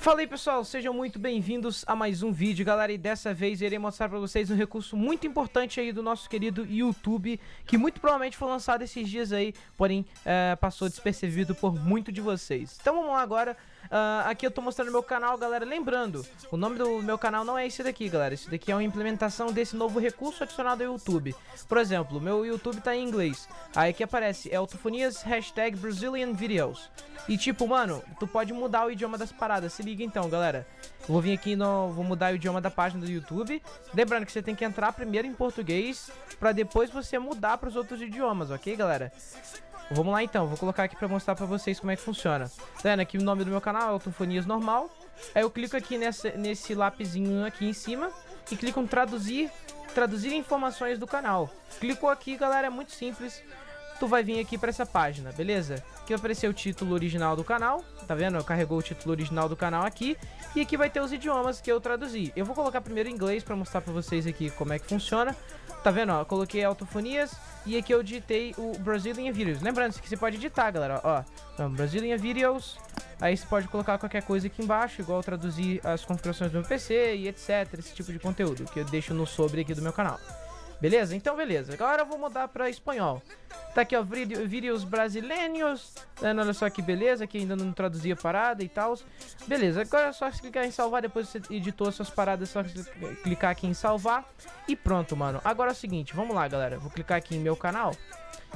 Fala aí pessoal, sejam muito bem-vindos a mais um vídeo, galera, e dessa vez irei mostrar pra vocês um recurso muito importante aí do nosso querido YouTube, que muito provavelmente foi lançado esses dias aí, porém é, passou despercebido por muito de vocês. Então vamos lá agora, uh, aqui eu tô mostrando meu canal, galera, lembrando, o nome do meu canal não é esse daqui, galera, esse daqui é uma implementação desse novo recurso adicionado ao YouTube. Por exemplo, meu YouTube tá em inglês, aí aqui aparece Eltofonias hashtag Brazilian Videos, e tipo, mano, tu pode mudar o idioma das paradas, se liga então, galera. Eu vou vir aqui no... Vou mudar o idioma da página do YouTube. Lembrando que você tem que entrar primeiro em português, pra depois você mudar pros outros idiomas, ok, galera? Vamos lá então, vou colocar aqui pra mostrar pra vocês como é que funciona. Tá vendo aqui o nome do meu canal, Autofonias Normal. Aí eu clico aqui nessa, nesse lapisinho aqui em cima e clico em traduzir, traduzir informações do canal. Clicou aqui, galera, é muito simples tu vai vir aqui pra essa página, beleza? Aqui vai aparecer o título original do canal, tá vendo? Carregou o título original do canal aqui. E aqui vai ter os idiomas que eu traduzi. Eu vou colocar primeiro em inglês pra mostrar pra vocês aqui como é que funciona. Tá vendo, ó? Coloquei autofonias e aqui eu digitei o Brazilian Videos. Lembrando que você pode editar, galera, ó. Então, Brazilian Videos. Aí você pode colocar qualquer coisa aqui embaixo, igual traduzir as configurações do meu PC e etc. Esse tipo de conteúdo que eu deixo no sobre aqui do meu canal. Beleza? Então, beleza. Agora eu vou mudar para espanhol. Tá aqui, ó, vídeos brasileiros. Olha só que beleza, que ainda não traduzia parada e tal. Beleza, agora é só clicar em salvar, depois você editou suas paradas, é só clicar aqui em salvar. E pronto, mano. Agora é o seguinte, vamos lá, galera. Vou clicar aqui em meu canal.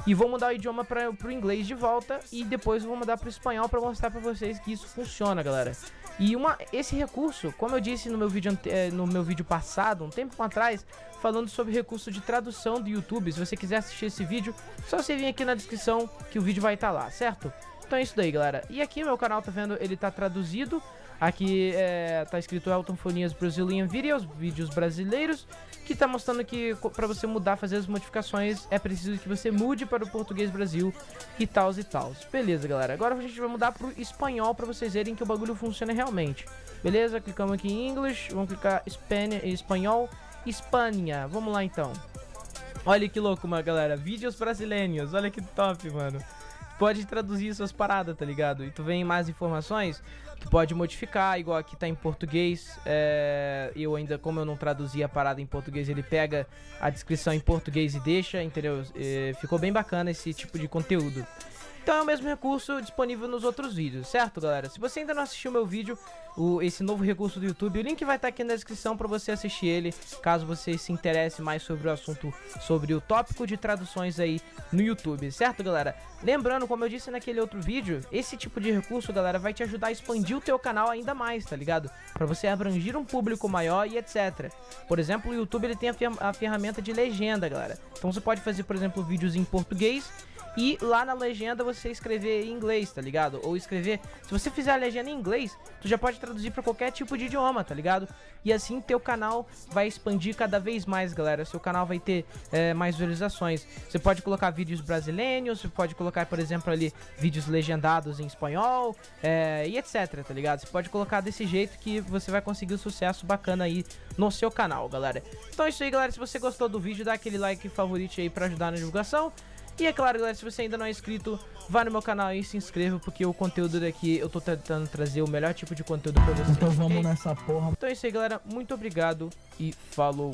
E vou mudar o idioma para o inglês de volta e depois vou mudar para espanhol para mostrar para vocês que isso funciona, galera. E uma, esse recurso, como eu disse no meu vídeo, eh, no meu vídeo passado, um tempo atrás, falando sobre recurso de tradução do YouTube, se você quiser assistir esse vídeo, só você vir aqui na descrição que o vídeo vai estar tá lá, certo? Então é isso daí, galera. E aqui meu canal, tá vendo, ele tá traduzido Aqui é, tá escrito Elton Fonias Brazilian Videos, vídeos brasileiros, que tá mostrando que para você mudar, fazer as modificações, é preciso que você mude para o português Brasil e tal e tal. Beleza, galera. Agora a gente vai mudar pro espanhol para vocês verem que o bagulho funciona realmente. Beleza? Clicamos aqui em English, vamos clicar Espanha, espanhol, Espanha. Vamos lá então. Olha que louco, mano, galera. Vídeos brasileiros. Olha que top, mano pode traduzir suas paradas, tá ligado? E tu vem mais informações, tu pode modificar, igual aqui tá em português. É, eu ainda, como eu não traduzi a parada em português, ele pega a descrição em português e deixa, entendeu? É, ficou bem bacana esse tipo de conteúdo. Então é o mesmo recurso disponível nos outros vídeos, certo galera? Se você ainda não assistiu meu vídeo, o, esse novo recurso do YouTube, o link vai estar aqui na descrição para você assistir ele, caso você se interesse mais sobre o assunto, sobre o tópico de traduções aí no YouTube, certo galera? Lembrando, como eu disse naquele outro vídeo, esse tipo de recurso, galera, vai te ajudar a expandir o teu canal ainda mais, tá ligado? Para você abranger um público maior e etc. Por exemplo, o YouTube ele tem a, a ferramenta de legenda, galera. Então você pode fazer, por exemplo, vídeos em português e lá na legenda você escrever em inglês, tá ligado? Ou escrever, se você fizer a legenda em inglês, tu já pode traduzir para qualquer tipo de idioma, tá ligado? E assim teu canal vai expandir cada vez mais, galera. Seu canal vai ter é, mais visualizações. Você pode colocar vídeos brasileiros, você pode colocar, por exemplo, ali vídeos legendados em espanhol é, e etc, tá ligado? Você pode colocar desse jeito que você vai conseguir um sucesso bacana aí no seu canal, galera. Então é isso aí, galera. Se você gostou do vídeo, dá aquele like favorito aí pra ajudar na divulgação. E é claro, galera, se você ainda não é inscrito, vá no meu canal e se inscreva, porque o conteúdo daqui eu tô tentando trazer o melhor tipo de conteúdo pra vocês. Então vamos nessa porra. Então é isso aí, galera. Muito obrigado e falou.